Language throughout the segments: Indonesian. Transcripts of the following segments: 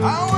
I will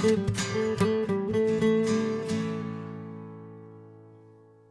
crossroads. I